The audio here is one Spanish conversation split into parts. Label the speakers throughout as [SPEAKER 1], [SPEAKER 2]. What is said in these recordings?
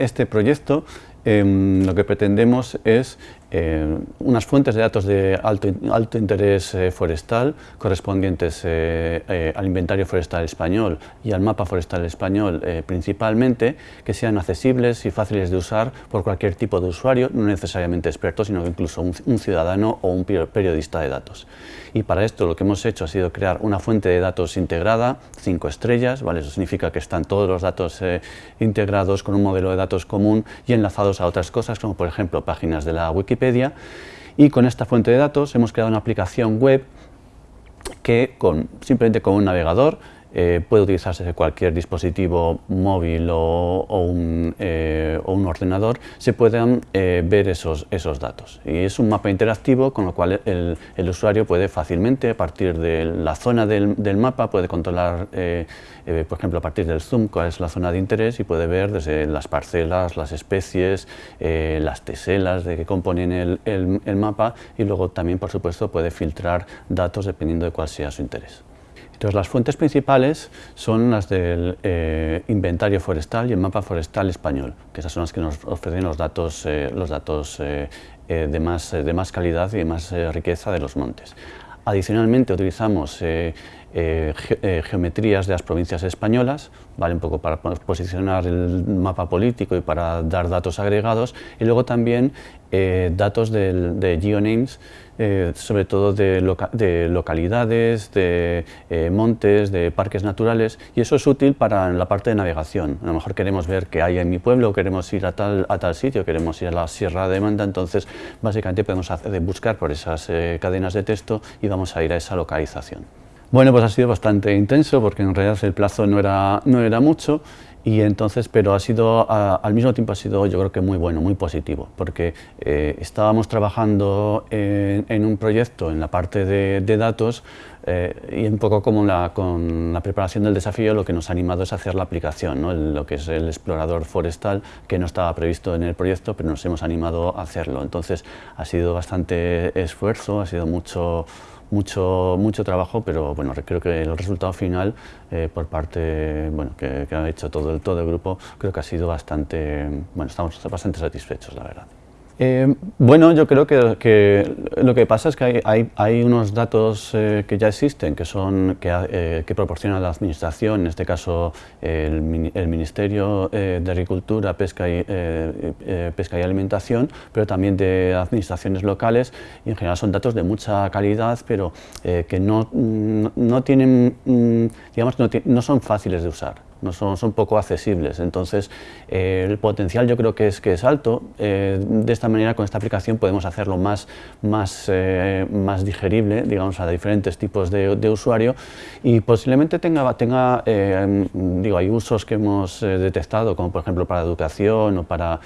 [SPEAKER 1] este proyecto em, lo que pretendemos es eh, unas fuentes de datos de alto, alto interés eh, forestal correspondientes eh, al inventario forestal español y al mapa forestal español principalmente, que sean accesibles y fáciles de usar por cualquier tipo de usuario, no necesariamente experto, sino incluso un, ciudadano o un periodista de datos. Y para esto lo que hemos hecho ha sido crear una fuente de datos integrada, cinco estrellas, ¿vale? eso significa que están todos los datos integrados con un modelo de datos común y enlazados a otras cosas, como por ejemplo páginas de la Wikipedia, y con esta fuente de datos hemos creado una aplicación web que con, simplemente con un navegador eh, puede utilizarse de cualquier dispositivo móvil o, un, eh, o un, ordenador, se puedan eh, ver esos, datos. Y es un mapa interactivo con lo cual el, usuario puede fácilmente, a partir de la zona del, mapa, puede controlar, por ejemplo, a partir del zoom, cuál es la zona de interés y puede ver desde las parcelas, las especies, las teselas de que componen el mapa y luego también, por supuesto, puede filtrar datos dependiendo de cuál sea su interés. Entonces, las fuentes principales son las del eh, inventario forestal y el mapa forestal español, que esas son las que nos ofrecen los datos, eh, los datos eh, de, más, de más calidad y de más riqueza de los montes. Adicionalmente utilizamos geometrías de las provincias españolas, vale un poco para posicionar el mapa político y para dar datos agregados, y luego también datos de geonames eh, sobre todo de, localidades, de eh, montes, de parques naturales, y eso es útil para la parte de navegación. A lo mejor queremos ver qué hay en mi pueblo, queremos ir a tal, sitio, queremos ir a la Sierra de Manda, entonces básicamente podemos buscar por esas eh, cadenas de texto y vamos a ir a esa localización. Bueno, pues ha sido bastante intenso porque en realidad el plazo no era, no era mucho y entonces, pero ha sido, al mismo tiempo ha sido yo creo que muy bueno, muy positivo, porque eh, estábamos trabajando en, un proyecto en la parte de, datos eh, y un poco como la, con la preparación del desafío lo que nos ha animado es hacer la aplicación, ¿no? lo que es el explorador forestal, que no estaba previsto en el proyecto, pero nos hemos animado a hacerlo. Entonces ha sido bastante esfuerzo, ha sido mucho mucho, mucho trabajo, pero bueno, creo que el resultado final eh, por parte bueno, que, que, ha hecho todo el, todo el grupo creo que ha sido bastante, bueno, estamos bastante satisfechos, la verdad. Eh, bueno, yo creo que, lo que pasa es que hay, unos datos eh, que ya existen, que, son, que, eh, proporciona la Administración, en este caso el, Ministerio de Agricultura, Pesca y, Pesca y Alimentación, pero también de administraciones locales, y en general son datos de mucha calidad, pero que no, no, tienen, mm, digamos, no son fáciles de usar no son, son poco accesibles. Entonces, eh, el potencial yo creo que es, que es alto. Eh, de esta manera, con esta aplicación podemos hacerlo más, más, eh, más digerible, digamos, a diferentes tipos de, de usuario y posiblemente tenga, tenga digo, hay usos que hemos detectado, como por ejemplo para educación o para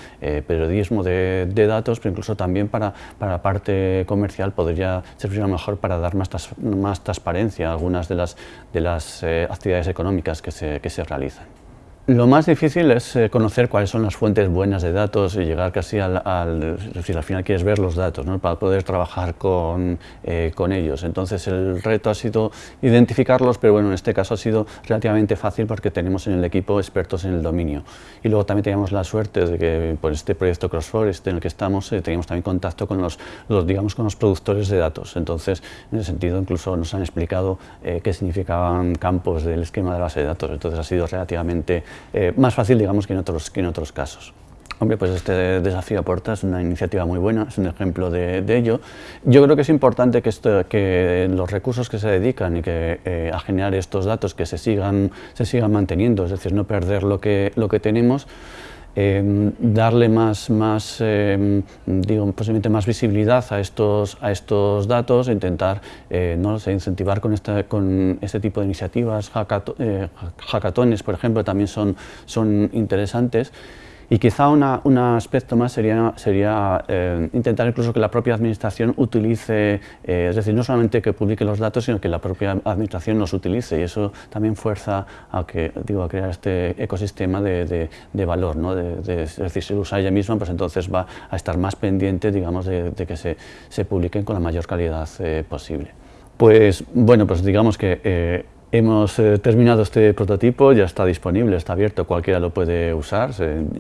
[SPEAKER 1] periodismo de, de, datos, pero incluso también para, para la parte comercial podría servir a lo mejor para dar más, más transparencia a algunas de las, de las actividades económicas que se, que se realizan. realizan. Lo más difícil es eh, conocer cuáles son las fuentes buenas de datos y llegar casi al, decir, al final quieres ver los datos ¿no? para poder trabajar con, eh, con, ellos. Entonces el reto ha sido identificarlos, pero bueno, en este caso ha sido relativamente fácil porque tenemos en el equipo expertos en el dominio. Y luego también teníamos la suerte de que por este proyecto CrossForest en el que estamos eh, teníamos también contacto con los, digamos, con los productores de datos. Entonces, en ese sentido, incluso nos han explicado qué significaban campos del esquema de base de datos. Entonces ha sido relativamente eh, más fácil digamos que en otros, que en otros casos. Hombre, pues este desafío aporta es una iniciativa muy buena, es un ejemplo de, ello. Yo creo que es importante que, los recursos que se dedican y que, eh, a generar estos datos que se sigan, se sigan manteniendo, es decir, no perder lo que, lo que tenemos, Em, darle más, más em, digo, posiblemente más visibilidad a estos, a estos datos, intentar eh, no incentivar con, esta, con este tipo de iniciativas, eh, hackatones, por ejemplo, también son, son interesantes. Y quizá un aspecto más sería, sería eh, intentar incluso que la propia administración utilice, eh, es decir, no solamente que publique los datos, sino que la propia administración los utilice y eso también fuerza a, que, digo, a crear este ecosistema de, de, valor, ¿no? De, es decir, si lo usa ella misma, pues entonces va a estar más pendiente, digamos, de, que se, se, publiquen con la mayor calidad eh, posible. Pues bueno, pues digamos que Hemos eh, terminado este prototipo, ya está disponible, está abierto, cualquiera lo puede usar,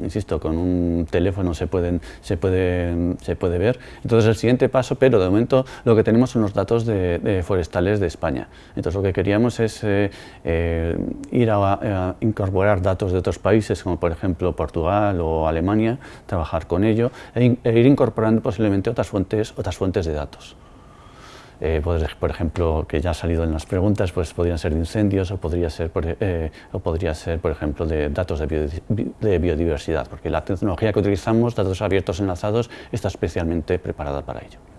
[SPEAKER 1] insisto, con un teléfono se, puede, ver. Entonces el siguiente paso, pero de momento lo que tenemos son los datos forestales de España. Entonces lo que queríamos es eh, eh, ir a, incorporar datos de otros países, como por ejemplo Portugal o Alemania, trabajar con ello e, e ir incorporando posiblemente otras fuentes, otras fuentes de datos. Eh, por ejemplo, que ya ha salido en las preguntas, pues podrían ser de incendios o podría ser, por, eh, o podría ser, por ejemplo, de datos de, biodiversidad, porque la tecnología que utilizamos, datos abiertos enlazados, está especialmente preparada para ello.